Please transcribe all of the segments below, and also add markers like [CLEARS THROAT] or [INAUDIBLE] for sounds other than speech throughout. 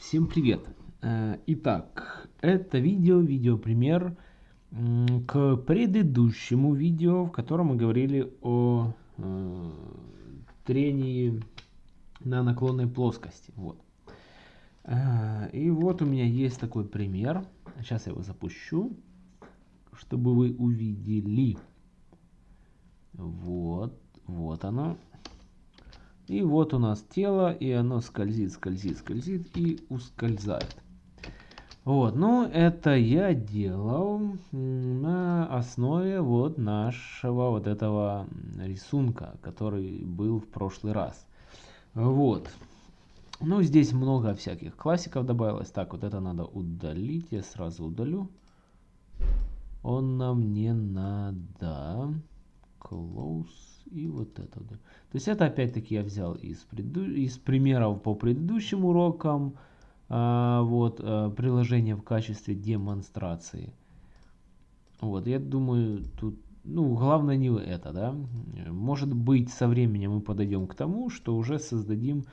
Всем привет! Э, итак, это видео, видеопример к предыдущему видео, в котором мы говорили о э, трении на наклонной плоскости. Вот. Э, и вот у меня есть такой пример. Сейчас я его запущу, чтобы вы увидели. Вот, вот оно. И вот у нас тело, и оно скользит, скользит, скользит и ускользает. Вот, ну это я делал на основе вот нашего вот этого рисунка, который был в прошлый раз. Вот. Ну, здесь много всяких классиков добавилось. Так, вот это надо удалить. Я сразу удалю. Он нам не надо. Close и вот это. То есть это опять-таки я взял из, преду... из примеров по предыдущим урокам. А, вот а, приложение в качестве демонстрации. Вот, я думаю, тут, ну, главное не это, да. Может быть, со временем мы подойдем к тому, что уже создадим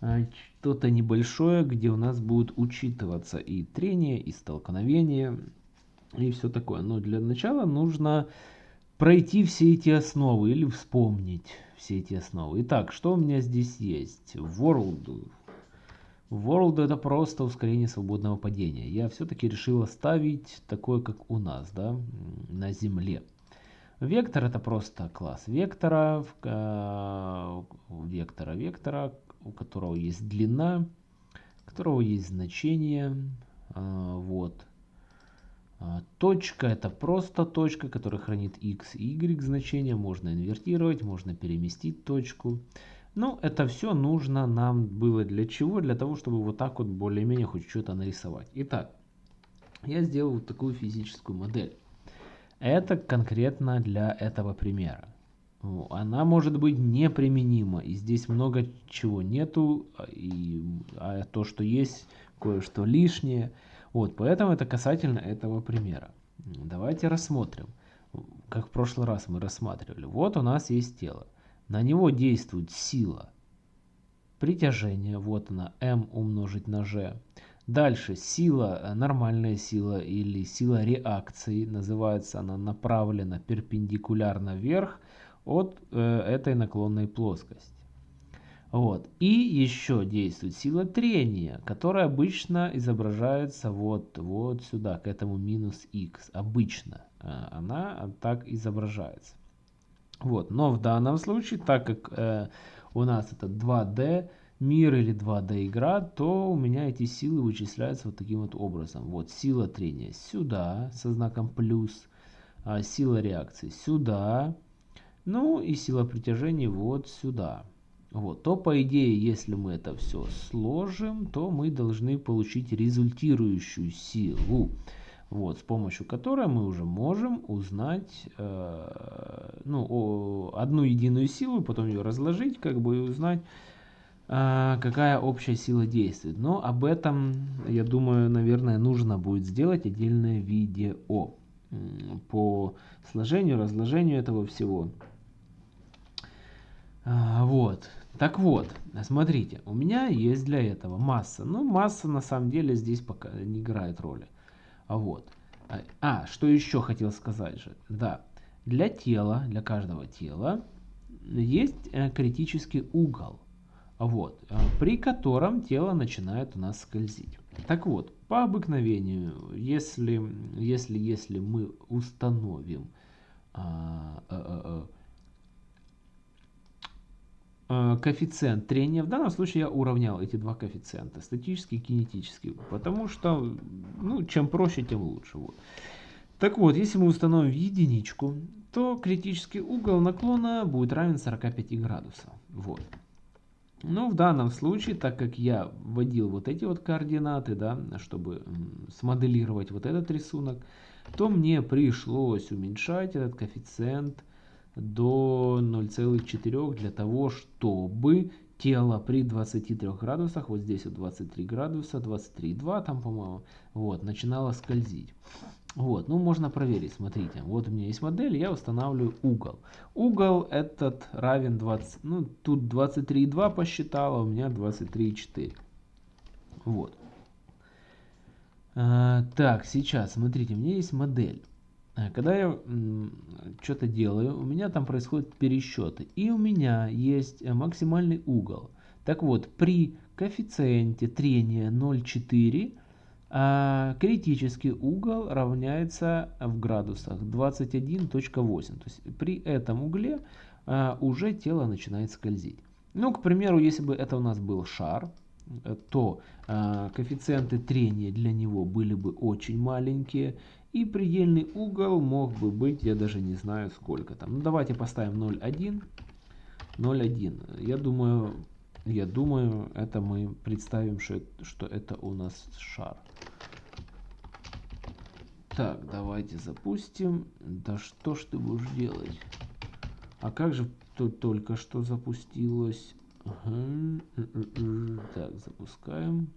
а, что-то небольшое, где у нас будет учитываться и трение, и столкновение, и все такое. Но для начала нужно пройти все эти основы или вспомнить все эти основы. Итак, что у меня здесь есть? World. World это просто ускорение свободного падения. Я все-таки решил оставить такое, как у нас, да, на Земле. Вектор это просто класс вектора, э, вектора, вектора, у которого есть длина, у которого есть значение, э, вот, точка это просто точка, которая хранит x и y значения. Можно инвертировать, можно переместить точку. Ну, это все нужно нам было для чего? Для того, чтобы вот так вот более-менее хоть что-то нарисовать. Итак, я сделал вот такую физическую модель. Это конкретно для этого примера. Она может быть неприменима. И здесь много чего нету. А, и, а то, что есть, кое-что лишнее. Вот, поэтому это касательно этого примера. Давайте рассмотрим, как в прошлый раз мы рассматривали. Вот у нас есть тело. На него действует сила притяжения, вот она, m умножить на g. Дальше сила, э, нормальная сила или сила реакции, называется она направлена перпендикулярно вверх от э, этой наклонной плоскости. Вот. И еще действует сила трения, которая обычно изображается вот, вот сюда, к этому минус x. Обычно э, она так изображается. Вот. Но в данном случае, так как э, у нас это 2D мир или 2D игра, то у меня эти силы вычисляются вот таким вот образом. Вот сила трения сюда со знаком плюс, а сила реакции сюда, ну и сила притяжения вот сюда вот, то по идее, если мы это все сложим, то мы должны получить результирующую силу, вот, с помощью которой мы уже можем узнать э, ну, о, одну единую силу, потом ее разложить, как бы и узнать, э, какая общая сила действует. Но об этом, я думаю, наверное, нужно будет сделать отдельное видео по сложению, разложению этого всего. А, вот. Так вот, смотрите, у меня есть для этого масса. Ну, масса на самом деле здесь пока не играет роли. А вот. А, а, что еще хотел сказать же. Да, для тела, для каждого тела есть э, критический угол. Вот, э, при котором тело начинает у нас скользить. Так вот, по обыкновению, если, если, если мы установим а, а, а, коэффициент трения. В данном случае я уравнял эти два коэффициента, статический и кинетический, потому что ну, чем проще, тем лучше. Вот. Так вот, если мы установим единичку, то критический угол наклона будет равен 45 градусов. Вот. Но в данном случае, так как я вводил вот эти вот координаты, да, чтобы смоделировать вот этот рисунок, то мне пришлось уменьшать этот коэффициент до 0,4 для того, чтобы тело при 23 градусах, вот здесь вот 23 градуса, 23,2 там, по-моему, вот, начинало скользить. Вот, ну можно проверить, смотрите, вот у меня есть модель, я устанавливаю угол. Угол этот равен 20, ну тут 23,2 посчитала, у меня 23,4. Вот. А, так, сейчас, смотрите, у меня есть модель. А, когда я что-то делаю, у меня там происходят пересчеты. И у меня есть э, максимальный угол. Так вот, при коэффициенте трения 0,4 а критический угол равняется в градусах 21.8. То есть при этом угле а, уже тело начинает скользить. Ну, к примеру, если бы это у нас был шар, то а, коэффициенты трения для него были бы очень маленькие. И предельный угол мог бы быть, я даже не знаю сколько там. Ну, давайте поставим 0,1. 0,1. Я думаю, я думаю, это мы представим, что, что это у нас шар. Так, давайте запустим. Да что ж ты будешь делать? А как же тут только что запустилось? Ага. Так, запускаем.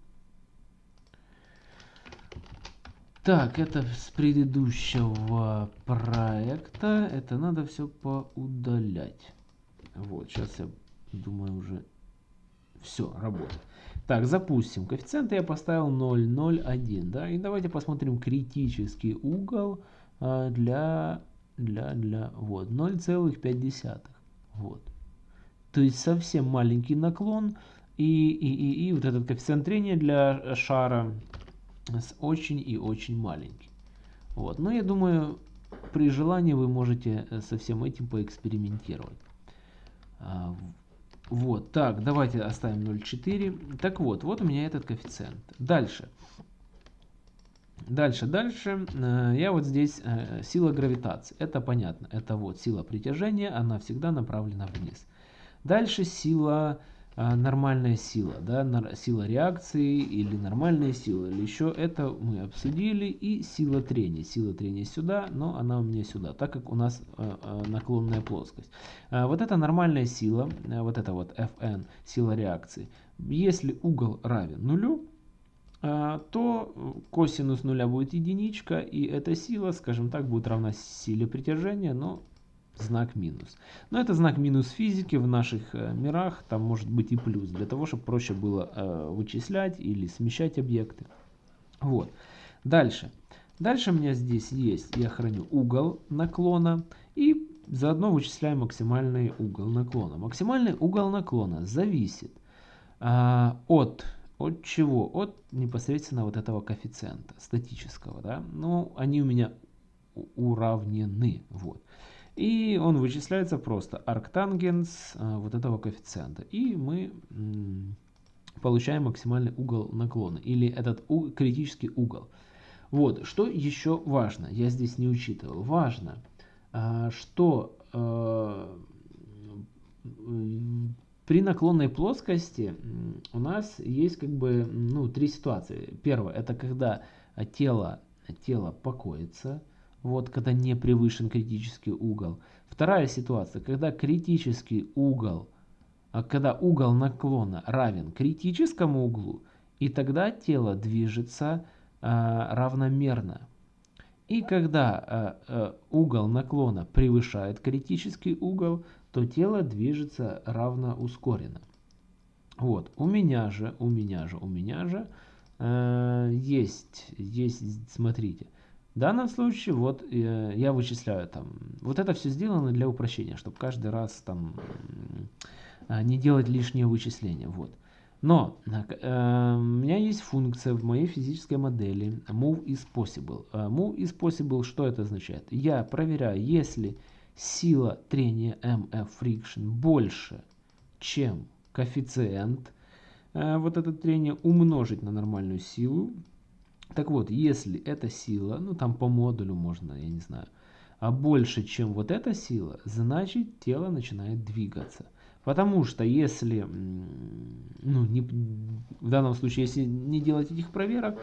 Так, это с предыдущего проекта. Это надо все поудалять. Вот, сейчас я думаю уже все, работает. Так, запустим. Коэффициенты я поставил 0,01. Да? И давайте посмотрим критический угол а, для, для, для вот, 0,5. Вот. То есть совсем маленький наклон. И, и, и, и вот этот коэффициент трения для шара с очень и очень маленький. Вот. Но я думаю, при желании вы можете э, со всем этим поэкспериментировать. А, вот, так, давайте оставим 0,4. Так вот, вот у меня этот коэффициент. Дальше. Дальше, дальше. Э, я вот здесь э, сила гравитации. Это понятно. Это вот сила притяжения, она всегда направлена вниз. Дальше сила нормальная сила, да, сила реакции или нормальная сила, или еще это мы обсудили, и сила трения. Сила трения сюда, но она у меня сюда, так как у нас а, а, наклонная плоскость. Вот эта нормальная сила, вот это вот Fn, сила реакции, если угол равен нулю, то косинус нуля будет единичка, и эта сила, скажем так, будет равна силе притяжения, но знак минус. Но это знак минус физики в наших э, мирах, там может быть и плюс, для того, чтобы проще было э, вычислять или смещать объекты. Вот. Дальше. Дальше у меня здесь есть, я храню угол наклона и заодно вычисляю максимальный угол наклона. Максимальный угол наклона зависит э, от, от чего? От непосредственно вот этого коэффициента статического. Да? Ну, они у меня уравнены. Вот. И он вычисляется просто арктангенс а, вот этого коэффициента. И мы получаем максимальный угол наклона. Или этот критический угол. Вот, что еще важно, я здесь не учитывал. Важно, а, что а, при наклонной плоскости у нас есть как бы ну, три ситуации. Первое, это когда тело, тело покоится, вот когда не превышен критический угол. Вторая ситуация, когда критический угол, а когда угол наклона равен критическому углу, и тогда тело движется а, равномерно. И когда а, а, угол наклона превышает критический угол, то тело движется равноускоренно. Вот, у меня же, у меня же, у меня же э, есть, есть, смотрите, в данном случае вот э, я вычисляю там, вот это все сделано для упрощения, чтобы каждый раз там э, не делать лишнее вычисление. Вот. Но э, у меня есть функция в моей физической модели move is possible. Э, move is possible, что это означает? Я проверяю, если сила трения mf friction больше, чем коэффициент, э, вот это трение умножить на нормальную силу, так вот, если эта сила, ну там по модулю можно, я не знаю, а больше, чем вот эта сила, значит тело начинает двигаться. Потому что если, ну, не, в данном случае, если не делать этих проверок,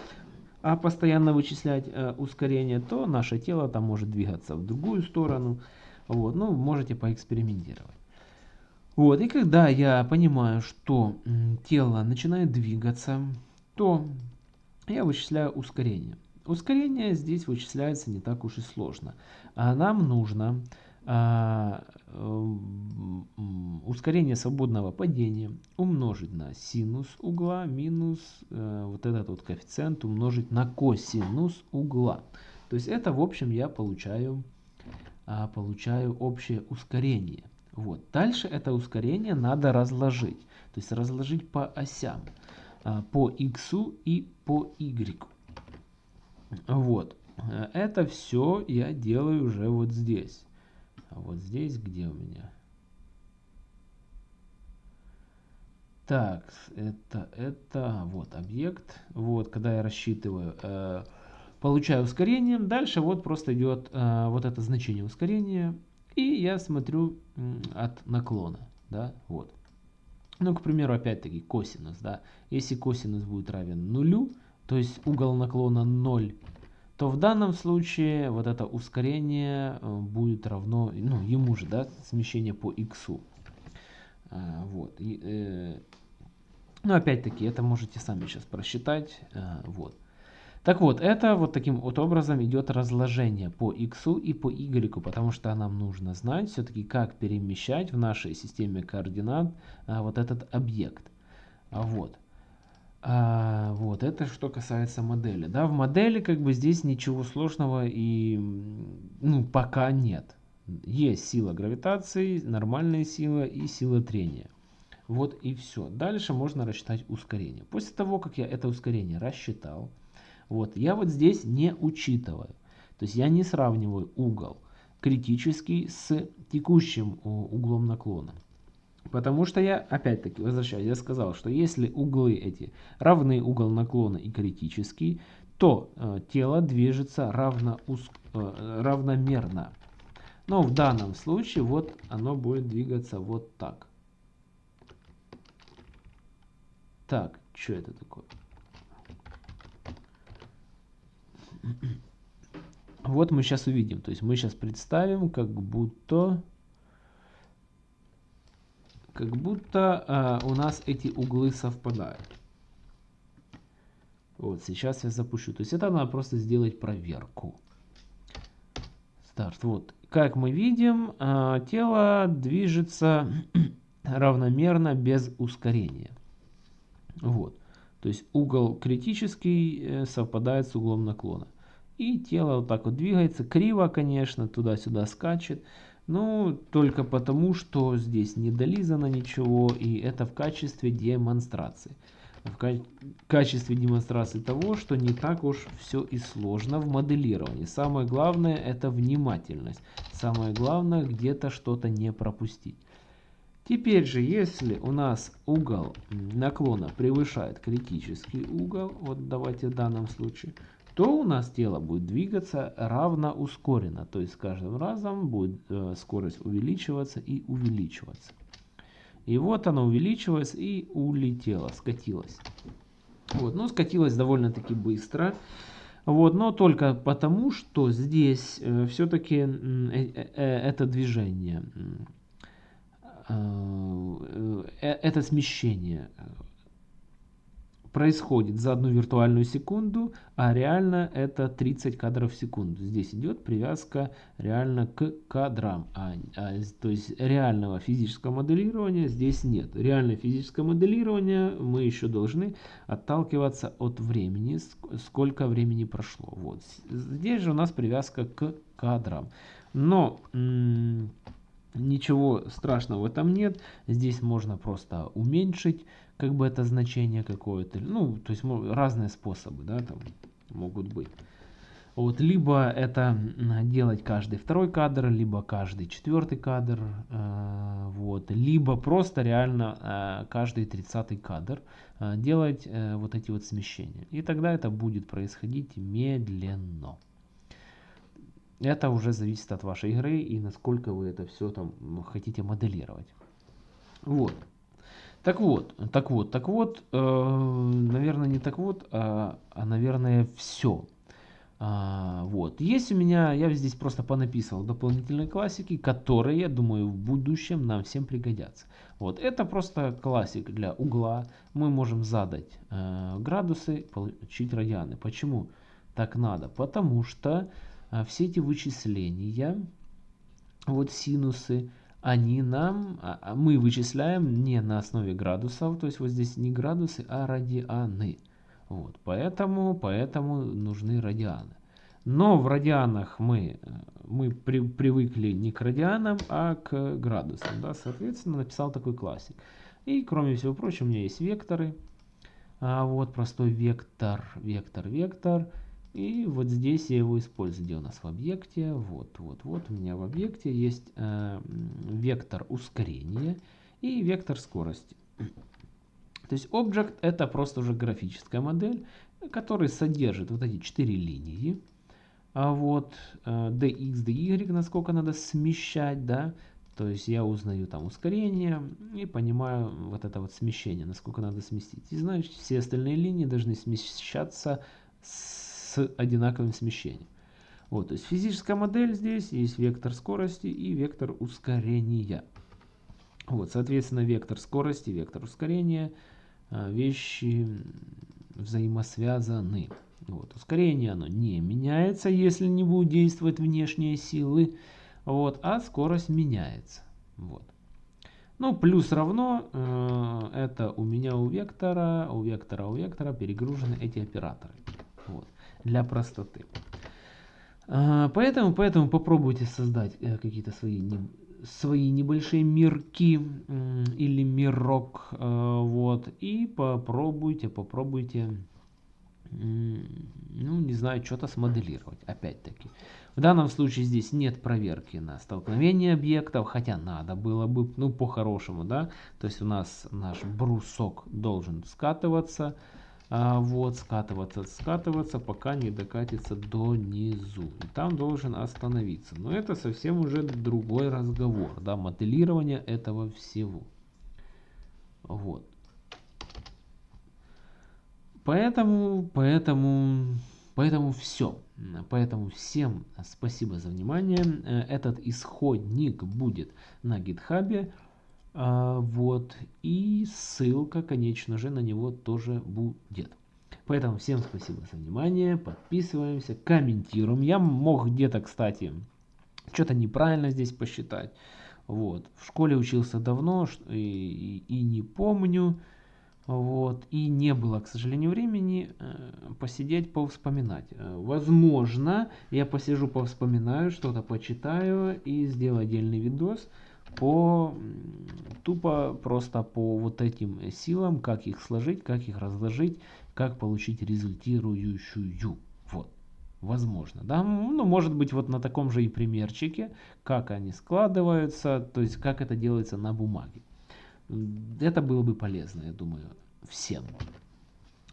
а постоянно вычислять э, ускорение, то наше тело там может двигаться в другую сторону. Вот, ну, можете поэкспериментировать. Вот, и когда я понимаю, что тело начинает двигаться, то я вычисляю ускорение. Ускорение здесь вычисляется не так уж и сложно. А нам нужно а, ускорение свободного падения умножить на синус угла минус э, вот этот вот коэффициент умножить на косинус угла. То есть это в общем я получаю, а, получаю общее ускорение. Вот. Дальше это ускорение надо разложить. То есть разложить по осям. А, по x и по y. Вот. Это все я делаю уже вот здесь. Вот здесь где у меня? Так, это, это, вот объект. Вот, когда я рассчитываю, э, получаю ускорение. Дальше вот просто идет э, вот это значение ускорения. И я смотрю э, от наклона, да, вот. Ну, к примеру, опять-таки косинус, да. Если косинус будет равен нулю, то есть угол наклона 0, то в данном случае вот это ускорение э, будет равно, ну, ему же, да, смещение по x. А, вот. И, э, ну, опять-таки, это можете сами сейчас просчитать. А, вот. Так вот, это вот таким вот образом идет разложение по x и по y, потому что нам нужно знать все-таки, как перемещать в нашей системе координат а, вот этот объект. А, вот. А, вот, это что касается модели. Да, в модели как бы здесь ничего сложного и, ну, пока нет. Есть сила гравитации, нормальная сила и сила трения. Вот и все. Дальше можно рассчитать ускорение. После того, как я это ускорение рассчитал, вот, я вот здесь не учитываю. То есть я не сравниваю угол критический с текущим углом наклона. Потому что я, опять-таки, возвращаюсь, я сказал, что если углы эти равны угол наклона и критический, то э, тело движется равно, э, равномерно. Но в данном случае вот оно будет двигаться вот так. Так, что это такое? Вот мы сейчас увидим. То есть мы сейчас представим, как будто как будто э, у нас эти углы совпадают. Вот, сейчас я запущу. То есть это надо просто сделать проверку. Старт. Вот, как мы видим, э, тело движется [CLEARS THROAT] равномерно без ускорения. Вот. То есть угол критический э, совпадает с углом наклона. И тело вот так вот двигается. Криво, конечно, туда-сюда скачет. Ну, только потому, что здесь не долизано ничего, и это в качестве демонстрации. В качестве демонстрации того, что не так уж все и сложно в моделировании. Самое главное это внимательность. Самое главное где-то что-то не пропустить. Теперь же, если у нас угол наклона превышает критический угол, вот давайте в данном случае, то у нас тело будет двигаться равно ускоренно. То есть с каждым разом будет э, скорость увеличиваться и увеличиваться. И вот оно увеличилось и улетело, скатилось. Вот, но скатилось довольно-таки быстро. Вот, но только потому, что здесь э, все-таки э, это движение, это смещение происходит за одну виртуальную секунду, а реально это 30 кадров в секунду. Здесь идет привязка реально к кадрам. А, а, то есть реального физического моделирования здесь нет. Реальное физическое моделирование мы еще должны отталкиваться от времени, сколько времени прошло. Вот. Здесь же у нас привязка к кадрам. Но ничего страшного в этом нет. Здесь можно просто уменьшить как бы это значение какое-то. Ну, то есть разные способы, да, там могут быть. Вот, либо это делать каждый второй кадр, либо каждый четвертый кадр, э, вот, либо просто реально э, каждый тридцатый кадр э, делать э, вот эти вот смещения. И тогда это будет происходить медленно. Это уже зависит от вашей игры и насколько вы это все там хотите моделировать. Вот. Так вот, так вот, так вот, э, наверное, не так вот, а, а наверное, все. А, вот. Есть у меня, я здесь просто понаписывал дополнительные классики, которые, я думаю, в будущем нам всем пригодятся. Вот. Это просто классик для угла. Мы можем задать э, градусы, получить радианы. Почему так надо? Потому что э, все эти вычисления вот синусы, они нам, а, а мы вычисляем не на основе градусов, то есть вот здесь не градусы, а радианы. Вот, поэтому, поэтому нужны радианы. Но в радианах мы, мы при, привыкли не к радианам, а к градусам. Да? Соответственно, написал такой классик. И кроме всего прочего, у меня есть векторы. А вот простой вектор, вектор, вектор. И вот здесь я его использую. Где у нас в объекте? Вот, вот, вот у меня в объекте есть э, вектор ускорения и вектор скорости. То есть Object это просто уже графическая модель, которая содержит вот эти четыре линии. А вот э, dx, dy, насколько надо смещать, да, то есть я узнаю там ускорение и понимаю вот это вот смещение, насколько надо сместить. И значит все остальные линии должны смещаться с одинаковым смещением. Вот, то есть физическая модель здесь есть вектор скорости и вектор ускорения. Вот, соответственно, вектор скорости, вектор ускорения – а, вещи взаимосвязаны. Вот. Ускорение оно не меняется, если не будут действовать внешние силы, вот, а скорость меняется. Вот. Ну, плюс равно, э, это у меня у вектора, у вектора, у вектора перегружены эти операторы. Вот, для простоты. Э, поэтому, поэтому попробуйте создать э, какие-то свои свои небольшие мирки или мирок, э, вот, и попробуйте, попробуйте, ну, не знаю, что-то смоделировать, опять-таки. В данном случае здесь нет проверки на столкновение объектов, хотя надо было бы, ну, по-хорошему, да, то есть у нас наш брусок должен скатываться, а, вот, скатываться, скатываться, пока не докатится до низу. И там должен остановиться. Но это совсем уже другой разговор, да, моделирование этого всего. Вот. Поэтому, поэтому, поэтому все. Поэтому всем спасибо за внимание. Этот исходник будет на гитхабе. А, вот. И ссылка, конечно же, на него тоже будет. Поэтому всем спасибо за внимание. Подписываемся, комментируем. Я мог где-то, кстати, что-то неправильно здесь посчитать. Вот. В школе учился давно и, и, и не помню. Вот. И не было, к сожалению, времени э, посидеть, повспоминать. Э, возможно, я посижу, повспоминаю, что-то почитаю и сделаю отдельный видос по тупо просто по вот этим силам, как их сложить, как их разложить, как получить результирующую. Вот. Возможно, да, ну, может быть, вот на таком же и примерчике, как они складываются, то есть, как это делается на бумаге. Это было бы полезно, я думаю, всем.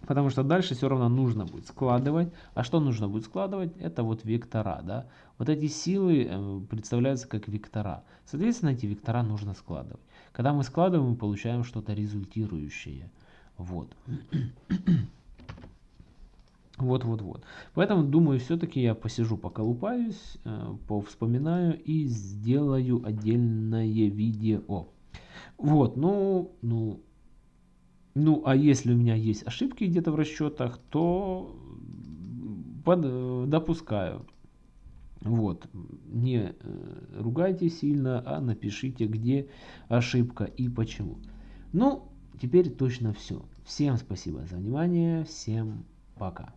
Потому что дальше все равно нужно будет складывать. А что нужно будет складывать? Это вот вектора. Да? Вот эти силы э, представляются как вектора. Соответственно, эти вектора нужно складывать. Когда мы складываем, мы получаем что-то результирующее. Вот. [COUGHS] Вот, вот, вот. Поэтому, думаю, все-таки я посижу, поколупаюсь, э, повспоминаю и сделаю отдельное видео. Вот, ну, ну, ну, а если у меня есть ошибки где-то в расчетах, то под, допускаю. Вот, не э, ругайте сильно, а напишите, где ошибка и почему. Ну, теперь точно все. Всем спасибо за внимание, всем пока.